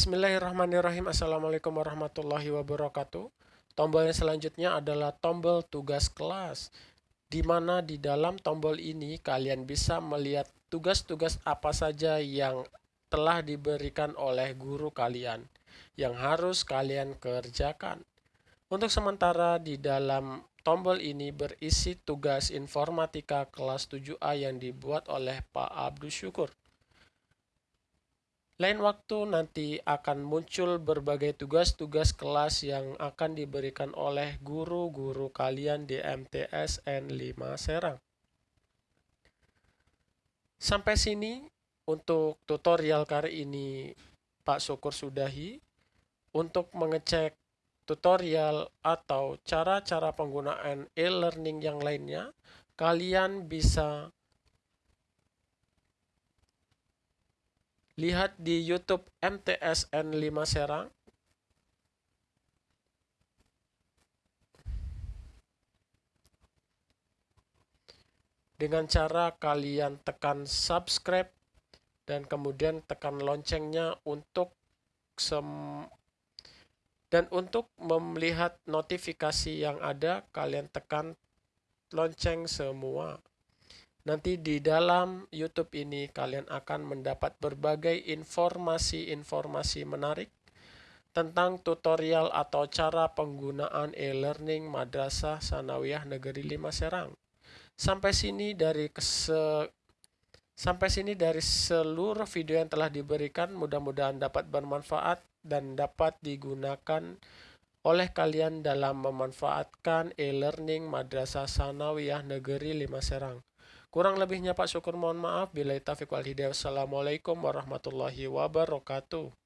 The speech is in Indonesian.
Bismillahirrahmanirrahim. Assalamualaikum warahmatullahi wabarakatuh. Tombol yang selanjutnya adalah tombol tugas kelas. Di mana di dalam tombol ini kalian bisa melihat tugas-tugas apa saja yang telah diberikan oleh guru kalian yang harus kalian kerjakan. Untuk sementara di dalam tombol ini berisi tugas informatika kelas 7A yang dibuat oleh Pak Abdul Syukur. Lain waktu nanti akan muncul berbagai tugas-tugas kelas yang akan diberikan oleh guru-guru kalian di MTSN 5 Serang. Sampai sini untuk tutorial kali ini Pak Syukur sudahi. Untuk mengecek tutorial atau cara-cara penggunaan e-learning yang lainnya, kalian bisa lihat di YouTube MTSN 5 Serang. Dengan cara kalian tekan subscribe dan kemudian tekan loncengnya untuk sem dan untuk melihat notifikasi yang ada kalian tekan lonceng semua. Nanti di dalam YouTube ini kalian akan mendapat berbagai informasi-informasi menarik tentang tutorial atau cara penggunaan e-learning Madrasah Sanawiyah Negeri 5 Serang. Sampai sini dari kese sampai sini dari seluruh video yang telah diberikan mudah-mudahan dapat bermanfaat dan dapat digunakan oleh kalian dalam memanfaatkan e-learning Madrasah Sanawiyah Negeri 5 Serang. Kurang lebihnya Pak Syukur mohon maaf. Bila taufiq wal hidayah. Wassalamualaikum warahmatullahi wabarakatuh.